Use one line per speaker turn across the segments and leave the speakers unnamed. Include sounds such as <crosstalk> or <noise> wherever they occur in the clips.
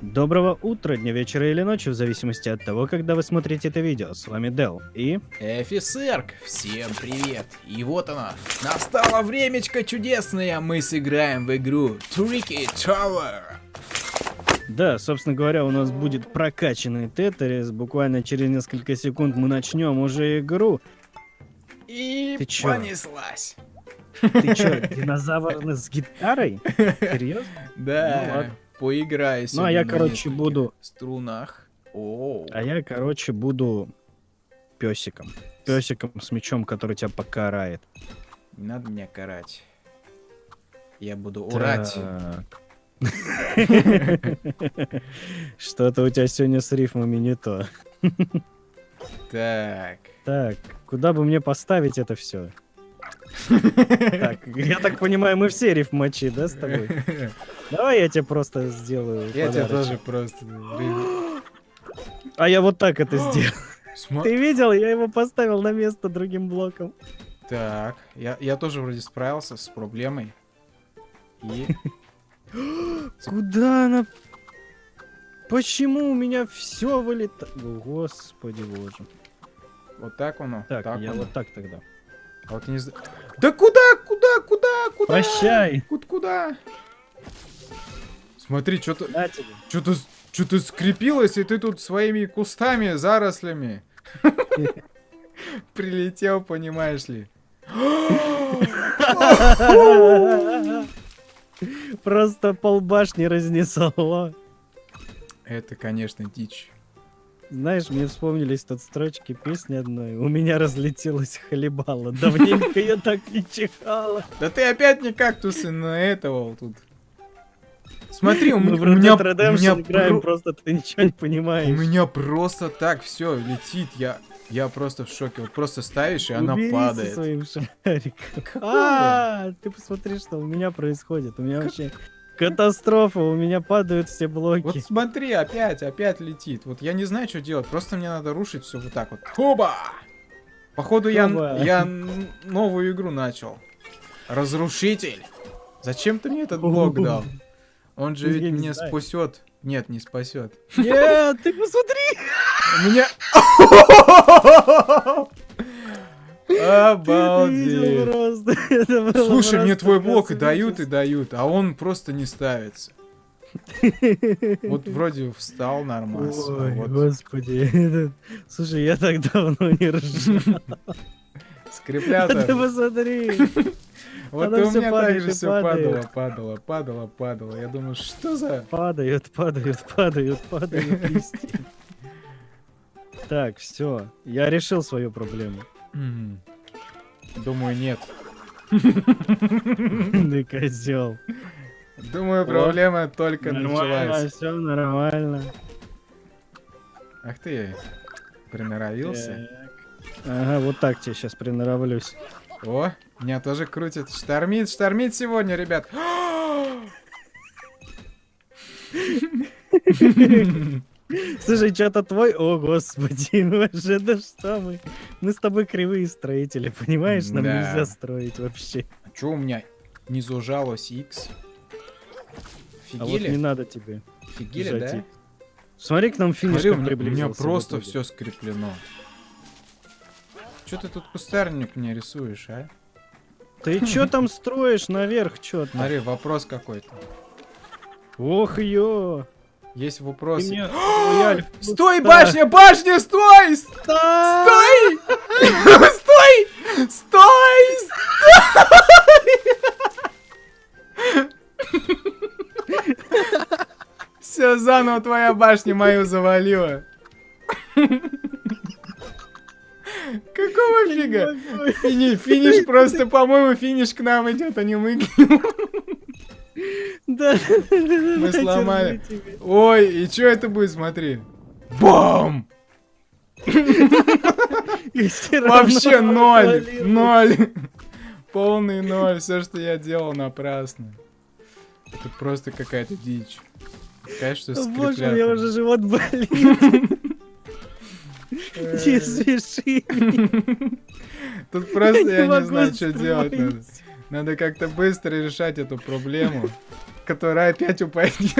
Доброго утра, дня, вечера или ночи, в зависимости от того, когда вы смотрите это видео. С вами Дел и...
Офицерк, всем привет! И вот она, настало времечко чудесное, мы сыграем в игру Tricky Tower.
Да, собственно говоря, у нас будет прокачанный Тетрис. Буквально через несколько секунд мы начнем уже игру.
И
Ты чё?
понеслась.
Ты чё, динозавр с гитарой? <laughs> Серьезно? Ну
Да,
ладно.
Поиграй
Ну, а я, короче, буду-
Струнах. О,
А я, короче, буду песиком. Песиком с мечом, который тебя покарает.
не надо меня карать. Я буду урать. <laughs>
Что-то у тебя сегодня с рифмами не то.
Так.
Так, куда бы мне поставить это все? <laughs> Так, я так понимаю, мы все рифмачи, да, с тобой? <laughs> Давай я тебе просто сделаю
Я тебе тоже просто...
А я вот так это <gasps> сделал. Ты видел? Я его поставил на место другим блоком.
Так, я, я тоже вроде справился с проблемой. И... <gasps>
Куда она? Почему у меня все вылетает? Господи боже.
Вот так оно.
Так, я
оно.
вот так тогда.
А вот не зна- Да куда, куда, куда, куда?
Прощай.
Куда, куда? Смотри, что-то, что-то, что-то скрепилось, и ты тут своими кустами, зарослями прилетел, понимаешь ли?
Просто полбашни разнесло.
Это, конечно, дичь.
Знаешь, мне вспомнились тут строчки песни одной. У меня разлетелась хлебала. Давненько я так не чихала.
Да ты опять не кактусы на этого тут. Смотри, у,
Мы
у меня, у меня
играем,
про-
просто ты ничего не
У
понимаешь.
меня просто так все летит. Я, я просто в шоке. Вот просто ставишь, и она падает.
своим шариком. А, ты посмотри, что у меня происходит. У меня вообще катастрофа, у меня падают все блоки.
Вот смотри, опять, опять летит. Вот я не знаю, что делать. Просто мне надо рушить все вот так вот. Хоба! Походу, я, я новую игру начал. Разрушитель. Зачем ты мне этот блок <laughs> дал? Он же ведь меня спасет. Нет, не спасет.
Нет, ты посмотри.
У меня... <laughs> Обалдеть. <laughs> Слушай, мне твой блок и дают, и дают, а он просто не ставится. Вот <laughs> вроде встал нормально. а
Ой,
вот
господи. <laughs> Слушай, я так давно не ржал.
скреплято.
Ты посмотри.
Вот и у меня так же все падало, падало, падало, падало. Я думаю, что за...
Падают, падают, падают, падают листья. Так, все. Я решил свою проблему.
М. Думаю, нет. <laughs>
Ты козел.
Думаю, проблема только началась.
все нормально.
Ах ты, приноровился.
Ага, вот так тебе сейчас приноровлюсь.
О, меня тоже крутит. Штормит, штормит сегодня, ребят. <gasps> <laughs>
Слушай, что-то твой... О, господи, <laughs> вообще, да что мы? Мы с тобой кривые строители, понимаешь? Нам
Да.
нельзя строить вообще.
А чё у меня не зажалось X?
А вот не надо тебе.
Офигели, да?
Смотри, к нам финиш
Смотри, у меня, у меня просто все скреплено. Че ты тут кустарник мне рисуешь, а?
Ты <laughs> чё там строишь наверх, чё то
Смотри, вопрос какой-то.
Ох, ё!
Есть
Ты
вопрос. <gasps>
мне рояль в
Стой, башня, башня, стой! <laughs>
Стой!
Стой! Стой! Стой! Все, заново твоя башня мою завалила. Какого фига? Фини- финиш просто, по-моему, финиш к нам идет, а не мы. к нему.
Да,
Мы сломали. Ой, и что это будет, смотри. Бам! Вообще ноль, ноль. Полный ноль, все, что я делал, напрасно. Это просто какая-то дичь. Конечно, что
Боже, у меня уже живот болит.
Э,
Не смеши.
Тут просто я не знаю, что делать надо. Надо как-то быстро решать эту проблему, которая опять упадет. <laughs>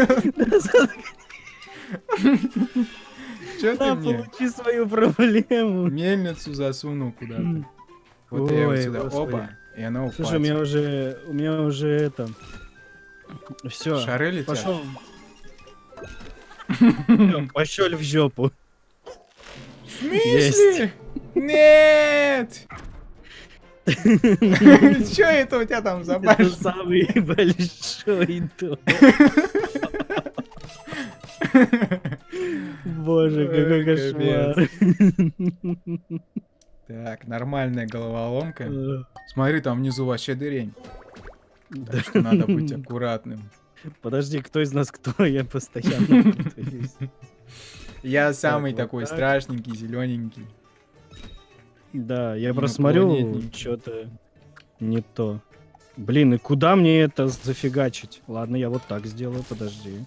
Чё ты мне
получи свою проблему.
мельницу засунул куда-то? Вот я его
Ой,
сюда, оба, и оно
Слушай, у меня
упадет.
уже, у меня уже это, все,
Шары летят?
пошел. <laughs> Пошел в жопу.
В смысле? Нет! <laughs> Чё это у тебя там за башня?
самый <laughs> большой дом. <laughs> Боже, какой
Ой,
кошмар.
Так, нормальная головоломка.
Э,
Смотри, там внизу вообще дырень. Так что надо быть аккуратным.
Подожди, кто из нас кто? Я постоянно.
Я самый такой
так.
страшненький, зелененький.
Да, я просмотрю, что-то не то. Блин, и куда мне это зафигачить? Ладно, я вот так сделаю, подожди.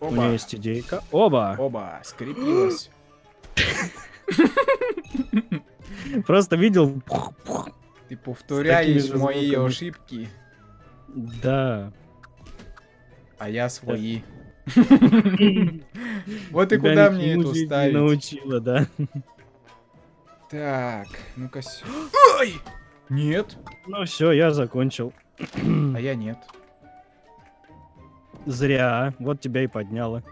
У меня
Оба,
есть идейка. Оба!
оба, скрепилось. <gasps>
Просто видел.
Ты повторяешь мои ошибки,
Да.
а я свои. <laughs> Вот и куда мне эту
не
ставить?
научила, да.
Так, ну-ка. Ой! Нет,
Ну все, я закончил.
а я нет.
Зря. Вот тебя и подняло.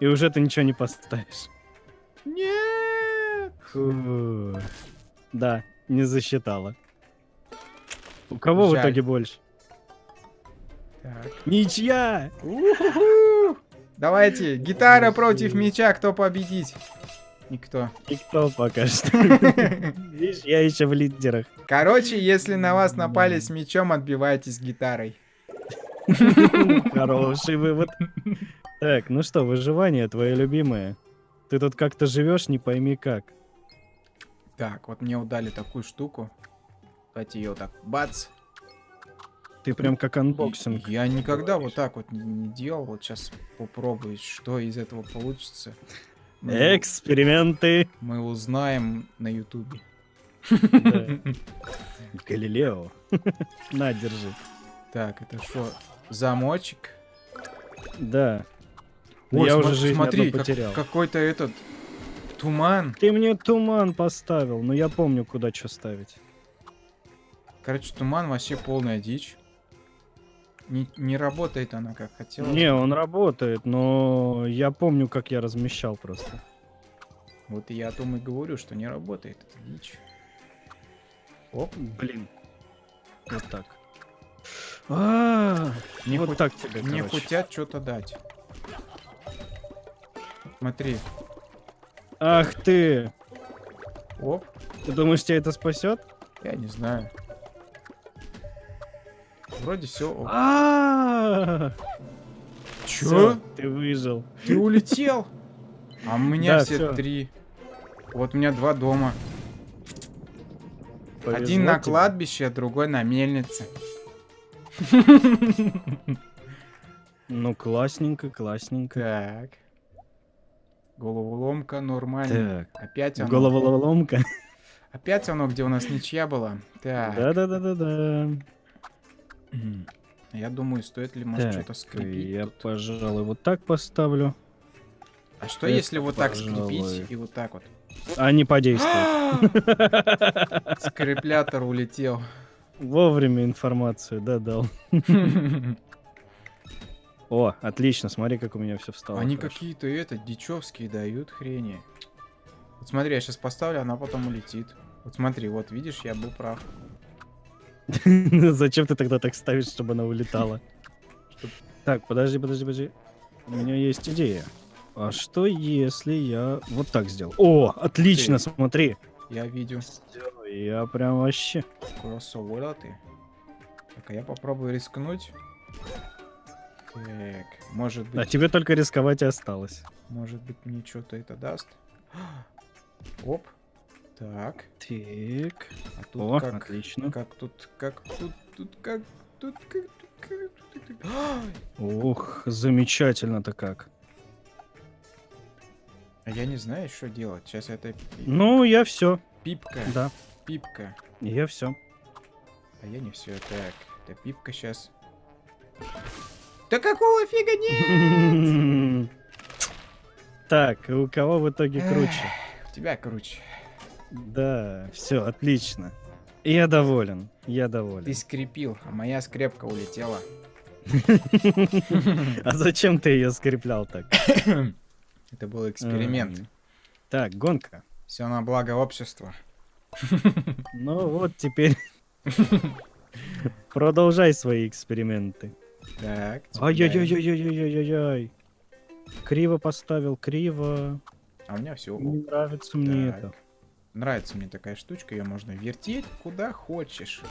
И уже ты ничего не поставишь.
Нет!
Фу. Да, не засчитала. У кого в
Жаль.
итоге больше?
Так.
Ничья!
У-ху-ху! Давайте, гитара против меча, кто победить? Никто.
Никто пока что. <laughs> Видишь, я еще в лидерах.
Короче, если на вас напали с мечом, отбивайтесь гитарой. <laughs>
Хороший вывод. Так, ну что, выживание твое любимое. Ты тут как-то живешь, не пойми как.
Так, вот мне удали такую штуку. Давайте ее так, бац.
Ты прям как анбоксинг.
Я никогда вот так вот не делал. Вот сейчас попробую, что из этого получится. Мы-
Эксперименты.
Мы узнаем на ютубе.
Галилео. <laughs> На, держи.
Так, это что? Замочек?
Да.
Ой,
я уже жизнь
смотри,
одну
как-
потерял.
какой-то этот туман.
Ты мне туман поставил, но я помню, куда что ставить.
Короче, туман вообще полная дичь. Не, не работает она как хотела.
Не, он работает, но я помню, как я размещал просто.
Вот я о том и говорю, что не работает эта дичь. Оп.
Блин. Вот так. А,
Мне,
вот
хоть-
так тебе,
мне
короче.
хотят что-то дать. Смотри.
Ах ты!
Оп.
Ты думаешь, тебя это спасет?
Я не знаю. Вроде все.
А, всё, Ты выжил.
Ты улетел? А у меня
Да,
все три. Вот у меня два дома.
Повезло
Один на
тебе.
кладбище, а другой на мельнице.
Ну, классненько, классненько.
Так. Головоломка нормально.
Так,
Опять оно.
головоломка.
Опять оно, где у нас ничья была. Так.
Да-да-да-да-да.
Я думаю, стоит ли, может, что-то скрепить
я,
тут.
пожалуй, вот так поставлю.
А что,
это,
если вот так
пожалуй.
скрепить и вот так вот?
А не подействует.
Скреплятор улетел.
Вовремя информацию, да, дал. <laughs> О, отлично, смотри, как у меня все встало.
Они какие-то это, дичевские дают хрени. Вот смотри, я сейчас поставлю, она потом улетит. Вот смотри, вот видишь, я был прав. <laughs>
Зачем ты тогда так ставишь, чтобы она улетала? Так, подожди, подожди, подожди. У меня есть идея. А что если я вот так сделал? О, отлично,
Ты.
смотри.
Я видел.
Я прям вообще.
Кроссовороты. Так, а я попробую рискнуть. Так, может
А
быть,
тебе только рисковать и осталось.
может быть мне что-то это даст. <gasps> Оп. Так,
Так.
а тут
О,
как,
отлично.
как тут, как тут, тут как, тут как, тут как, тут!
Ух, <gasps> замечательно-то как.
А я не знаю, что делать. Сейчас это
Ну, я все.
пипка,
Да,
пипка.
я все.
А я не все. Так, это пипка сейчас. Да какого фига нет? <laughs>
Так, у кого в итоге круче?
У тебя круче.
Да, все, отлично. Я доволен, я доволен.
Ты скрепил, а моя скрепка улетела. <laughs>
А зачем ты ее скреплял так? <coughs>
Это был эксперимент.
Так, гонка.
Все на благо общества. <laughs>
Ну вот теперь <laughs> продолжай свои эксперименты.
Так.
Ай-яй-яй-яй-яй-яй-яй. Криво поставил, криво.
А у меня все.
Не нравится мне это.
Нравится мне такая штучка, ее можно вертеть куда хочешь.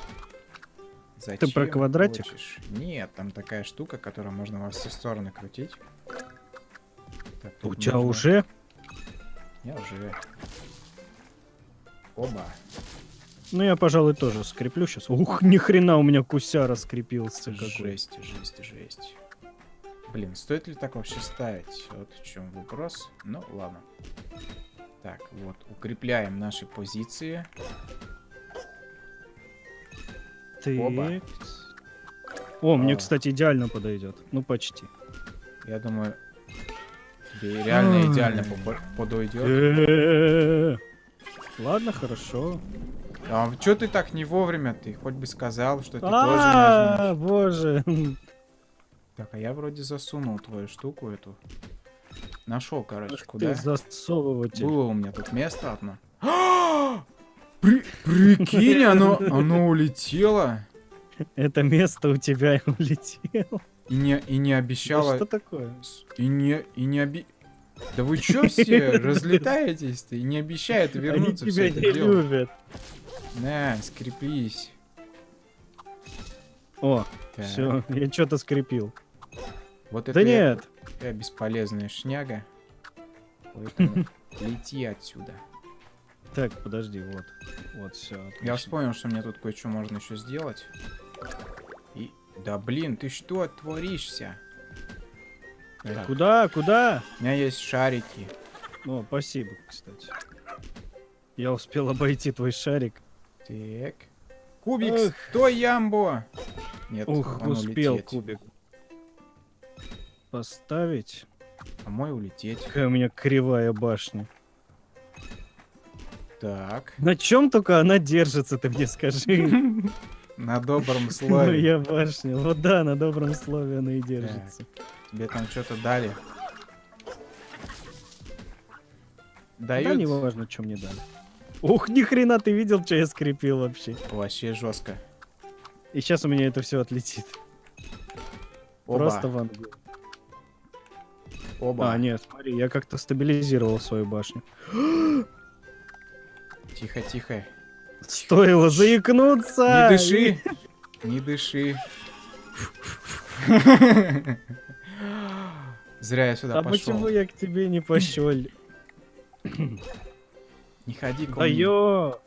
про
Зачем
квадратик?
хочешь. Нет, там такая штука, которую можно во все стороны крутить. Так,
У
тут
тебя уже?
Я уже. Оба.
Ну я, пожалуй, тоже скреплю сейчас. Ух, ни хрена у меня куся раскрепился какой.
Жесть, жесть, жесть. Блин, стоит ли так вообще ставить? Вот в чем вопрос. Ну, ладно. Так, вот, укрепляем наши позиции.
Ты...
Оба.
О, мне, кстати, идеально подойдет. Ну, почти.
Я думаю, тебе реально идеально подойдет.
Ладно, хорошо.
А чё ты так не вовремя? Ты хоть бы сказал, что ты тоже
А, боже.
Так, а я вроде засунул твою штуку эту. Нашел, короче,
Ах
куда?
Ты засовыватель.
Было у меня тут место одно. <gasps> При- Прикинь, оно, оно улетело.
Это место у тебя улетело.
И не, и не
Да
обещало...
что такое?
И не, и не оби... Да вы чё все <laughs> разлетаетесь-то? И не обещает
Они
вернуться
тебя
все это
не
дело.
любят.
На, скрепись.
О,
Так,
все, я что-то скрепил.
Вот это
Да
я-
нет,
Я бесполезная шняга. Поэтому <laughs> лети отсюда.
так, подожди, вот. Вот, все.
Я вспомнил, что мне тут кое-что можно еще сделать. И... Да блин, ты что творишься? Так,
Куда, куда?
У меня есть шарики.
О, спасибо, кстати. Я успел обойти твой шарик.
Так. Кубик,
Эх.
стой, Ямбо! Нет,
Ух, успел
улететь.
кубик. Поставить.
А мой улететь.
Какая у меня кривая башня.
Так.
На чем только она держится, ты мне скажи. <laughs>
На добром <laughs> слове.
Моя башня. Вот да, на добром слове она и держится.
Тебе там что-то дали.
Да
Дают?
не важно, что мне дали. Ух, ни хрена ты видел, что я скрепил вообще.
Вообще жестко.
И сейчас у меня это все отлетит.
Оба.
Просто в ангу.
Оба.
А, нет, смотри, я как-то стабилизировал свою башню. <gasps>
Тихо, тихо.
Стоило заикнуться!
Не дыши. Не дыши. <laughs> Зря я сюда
А
пошел.
почему я к тебе не пошел?
Не ходи ко
Да
мне.
ё!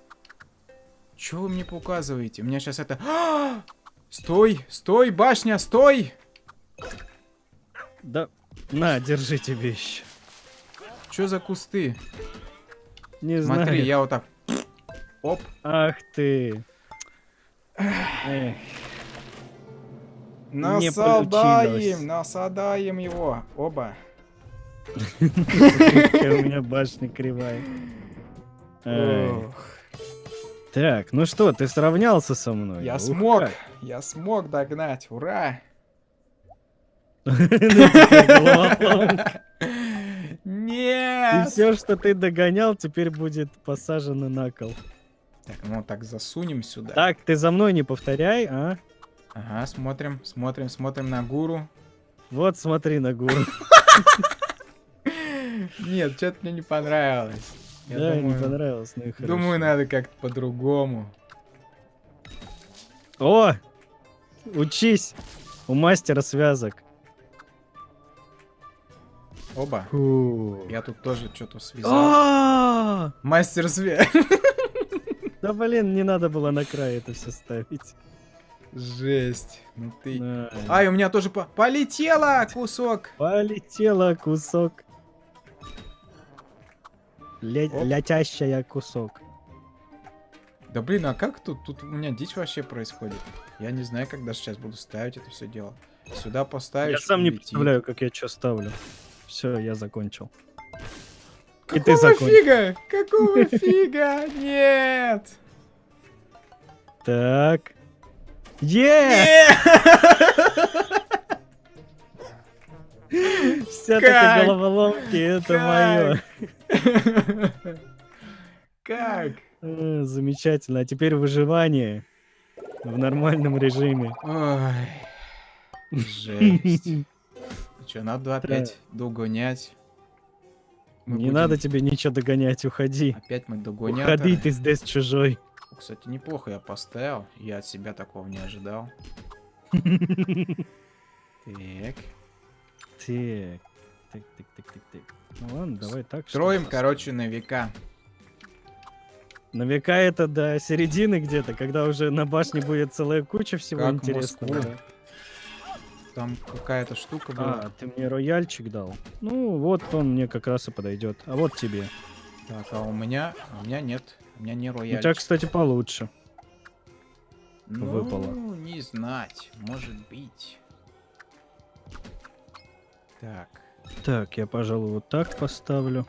Чё вы мне показываете? У меня сейчас это... А! <gasps> Стой! Стой, башня, стой!
Да, на, держи тебе еще.
Чё за кусты?
Не
Смотри,
знаю.
я вот так... Оп.
Ах ты. Эх,
Насадаем, насадаем его. Оба.
у меня башня кривая. Так, ну что, ты сравнялся со мной?
Я смог, я смог догнать, ура!
Головоломка. И
Нет!
все, что ты догонял, теперь будет посажено на кол.
Так, ну так засунем сюда.
Так, ты за мной не повторяй, а?
Ага, смотрим, смотрим, смотрим на гуру.
Вот смотри на гуру.
Нет, что-то мне не понравилось. Я
Да, не
думаю,
понравилось, ну и хорошо.
думаю, надо как-то по-другому.
О! Учись! У мастера связок.
Оба.
Фу.
Я тут тоже что-то связал.
А!
Мастер связь. <laughs>
Да блин, не надо было на край это все ставить.
Жесть. Ну ты...
На.
Ай, у меня тоже по- полетело кусок.
Полетела кусок. Ле-. Летящая кусок.
Да блин, а как тут? Тут у меня дичь вообще происходит. Я не знаю, когда сейчас буду ставить это все дело. Сюда поставишь.
Я сам не представляю, как я что ставлю. Все, я закончил. И ты
Какого
закончил.
фига? Какого фига? Нет!
Так. Е! <laughs> Все-таки
Как?
головоломки, это мое.
Как?
Замечательно. А теперь выживание в нормальном режиме.
Ой, <laughs> жесть. Что, надо опять догонять? Мы
Не
будем-
надо тебе ничего догонять, уходи.
Опять мы догоняторы.
Уходи, ты здесь чужой.
Кстати, неплохо я поставил. Я от себя такого не ожидал. <laughs> Так.
Так, так, так, так, так, так. Ну ладно, давай так.
Строим, короче, на века.
На века это до середины где-то, когда уже на башне будет целая куча всего
Как
интересного.
Москву. Там какая-то штука была.
А, ты мне рояльчик дал. Ну, вот он мне как раз и подойдет. А вот тебе.
Так, а у меня... а у меня нет. У меня не
У
рояль.
тебя, кстати, получше.
ну,
выпало.
не знать. Может быть. Так.
Так, я, пожалуй, вот так поставлю.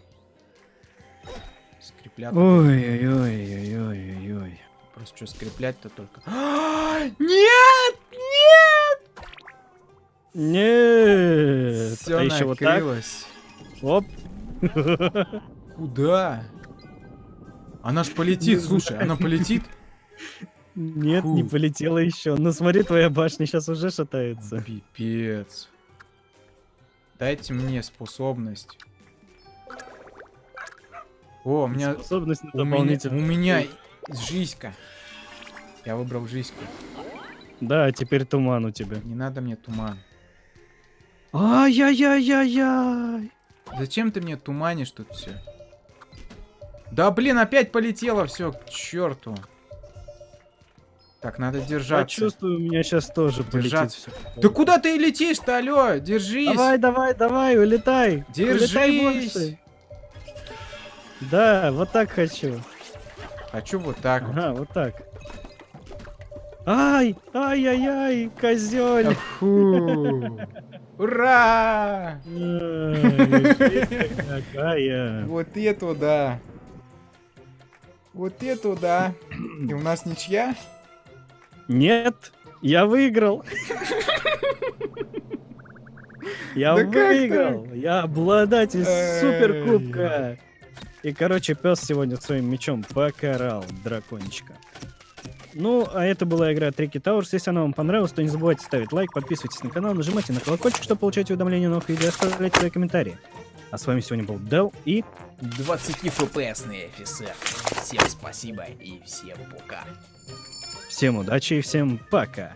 Скреплят.
Ой-ой-ой-ой-ой-ой.
Просто что скреплять-то только. <gasps> Нет! Нет!
Нет!
Все
а еще вот так. Оп.
Куда? Она ж полетит,
Не
слушай, она полетит.
Нет, не
Фу.
полетела еще. Ну смотри, твоя башня сейчас уже шатается.
Пипец. Дайте мне способность. О, у меня,
Способность на
у меня, у
дополнительную.
меня жизнька. Я выбрал жизньку.
Да, теперь туман у тебя.
Не надо мне туман.
Ай-яй-яй-яй-яй.
Зачем ты мне туманишь тут все? Да блин, опять полетело все к черту. Так, надо
Я
держаться.
чувствую, у меня сейчас тоже полетит
Держаться.
всё.
Да куда ты летишь-то, алло? Держись!
Давай, давай, давай, улетай. Улетай
Держись!
больше. Да, вот так хочу.
Хочу вот так вот.
Ага, вот так. Ай, ай-яй-яй, козёль.
Фу. Ура! Вот это да. Вот это да. И у нас ничья?
Нет, я выиграл. Я выиграл. Я обладатель суперкубка. И, короче, пес сегодня своим мечом покарал дракончика. Ну, а это была игра Tricky Towers. Если она вам понравилась, то не забывайте ставить лайк, подписывайтесь на канал, нажимайте на колокольчик, чтобы получать уведомления о новых видео, оставляйте свои комментарии. А с вами сегодня был Дел и
20 фпсный офицер. Всем спасибо и всем пока.
всем удачи и всем пока.